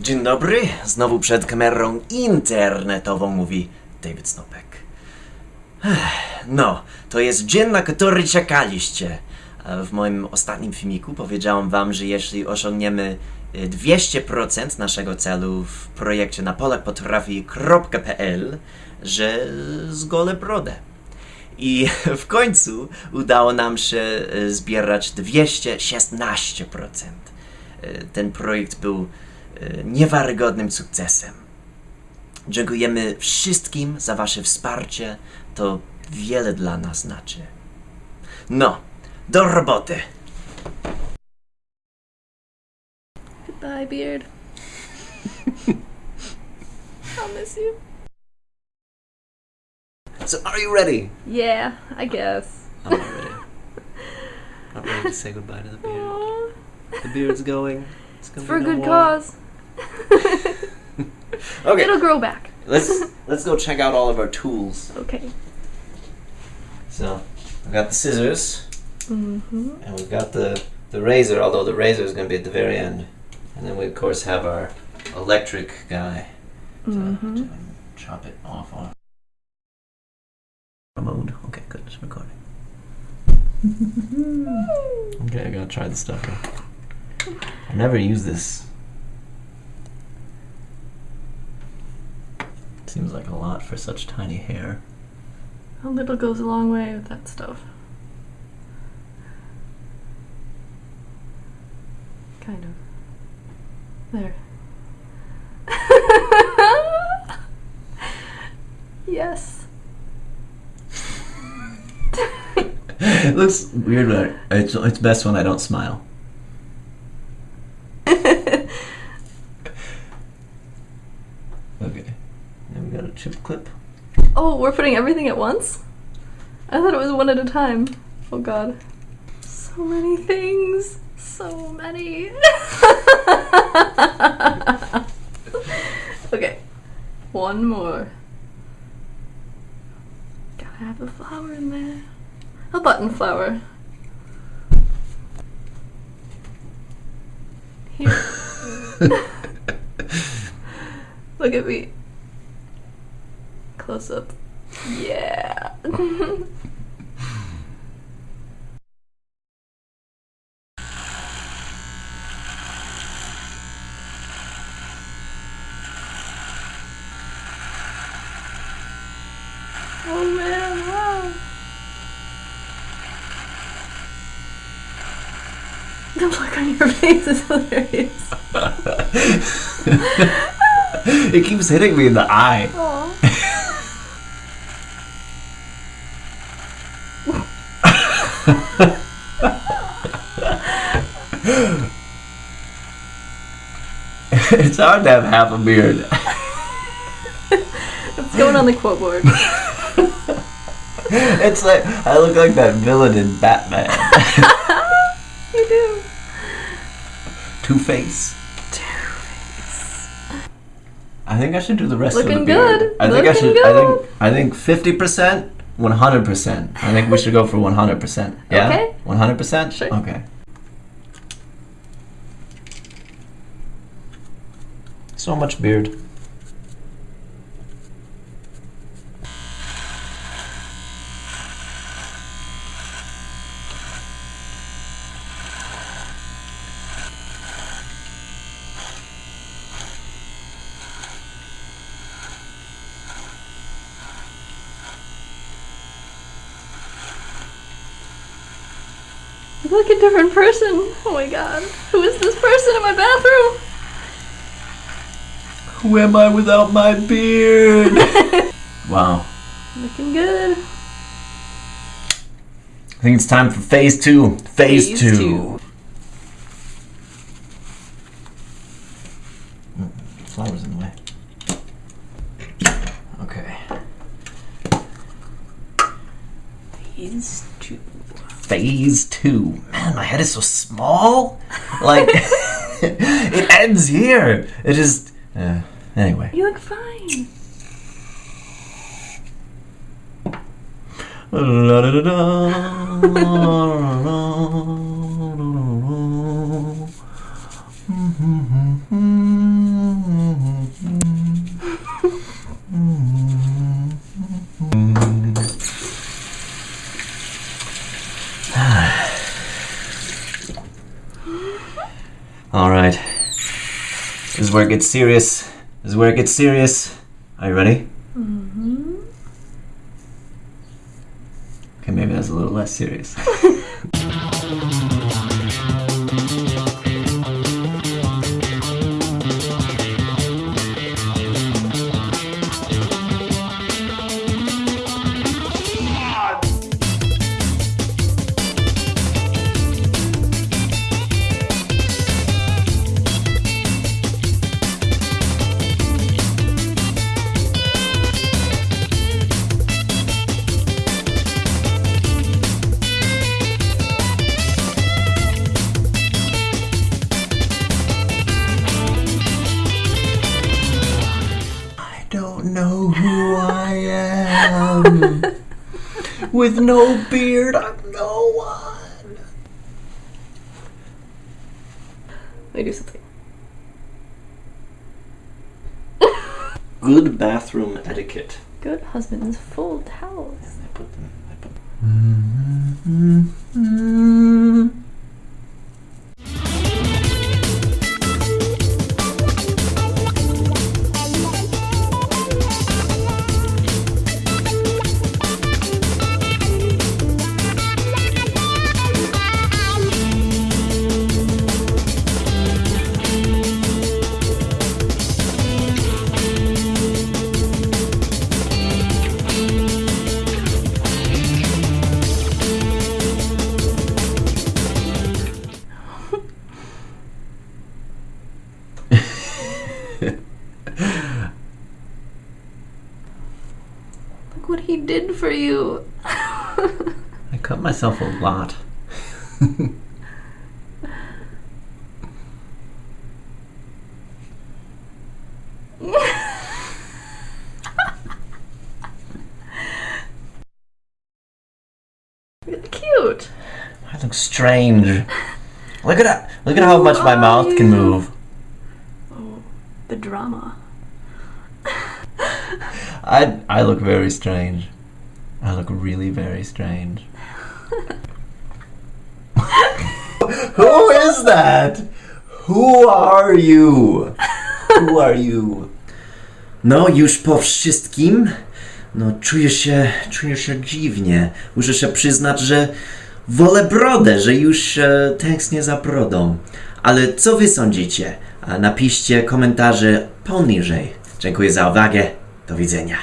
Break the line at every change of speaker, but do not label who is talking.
Dzień dobry, znowu przed kamerą internetową mówi David Snopek. No, to jest dzień, na który czekaliście. W moim ostatnim filmiku powiedziałam wam, że jeśli osiągniemy e, 200% naszego celu w projekcie na polakpotrafi.pl, że zgolę brodę. I w końcu udało nam się e, zbierać 216%. E, Ten projekt był niewiarygodnym sukcesem. Dziękujemy wszystkim za Wasze wsparcie. To wiele dla nas znaczy. No, do roboty.
Goodbye, Beard. I'll miss you.
So, are you ready?
Yeah, I guess.
I'm not ready. Not ready to say goodbye to the beard.
Aw.
The beard's going. It's gonna
For a
no
good
more.
cause.
Okay,
It'll grow back.
let's let's go check out all of our tools.
Okay.
So, I've got the scissors.
Mm-hmm.
And we've got the, the razor, although the razor is going to be at the very end. And then we, of course, have our electric guy to,
Mm-hmm.
to chop it off on. Mode. Okay, good. It's recording. okay, I gotta try the stuff here. I never use this. Seems like a lot for such tiny hair.
A little goes a long way with that stuff. Kind of. There. yes.
it looks weird, but it's, it's best when I don't smile. Okay. Then we got a chip clip.
Oh, we're putting everything at once? I thought it was one at a time. Oh god. So many things. So many. okay. One more. Gotta have a flower in there. A button flower. Here. Look at me. Close up. Yeah. oh man, wow. The look on your face is hilarious.
it keeps hitting me in the eye.
Aw.
it's hard to have half a beard.
It's going on the quote board.
it's like I look like that villain in Batman.
you do.
Two Face. I think I should do the rest of the beard.
good.
I think I
Looking
should. I
good.
think. I think fifty percent, one hundred percent. I think we should go for one hundred percent. Yeah.
Okay.
One hundred percent.
Sure.
Okay. So much beard.
You look a different person. Oh my god. Who is this person in my bathroom?
Who am I without my beard? wow.
Looking good.
I think it's time for phase two. Phase,
Phase
two.
two.
Mm, Flowers in the way. Okay.
Phase two.
Phase two. Man, my head is so small. Like, it ends here. It just. Uh, anyway.
You look fine.
Alright. This is where it gets serious. This is where it gets serious. Are you ready?
Mm hmm
Okay, maybe that's a little less serious. am. With no beard, I'm no one.
Let me do something.
Good bathroom etiquette.
Good husbands fold towels.
I put them. I put mm-hmm. Mm-hmm.
Look what he did for you.
I cut myself a lot.
Cute.
I look strange. Look at that. Look at how much my mouth can move.
The drama.
I I look very strange. I look really very strange. Who is that? Who are you? Who are you? No, już po wszystkim. No, czuję się, czuję się dziwnie. Muszę się przyznać, że wolę brodę, że już e, tęsknię za brodą. Ale co wy sądzicie? Napiszcie komentarze poniżej. Dziękuję za uwagę. Do widzenia.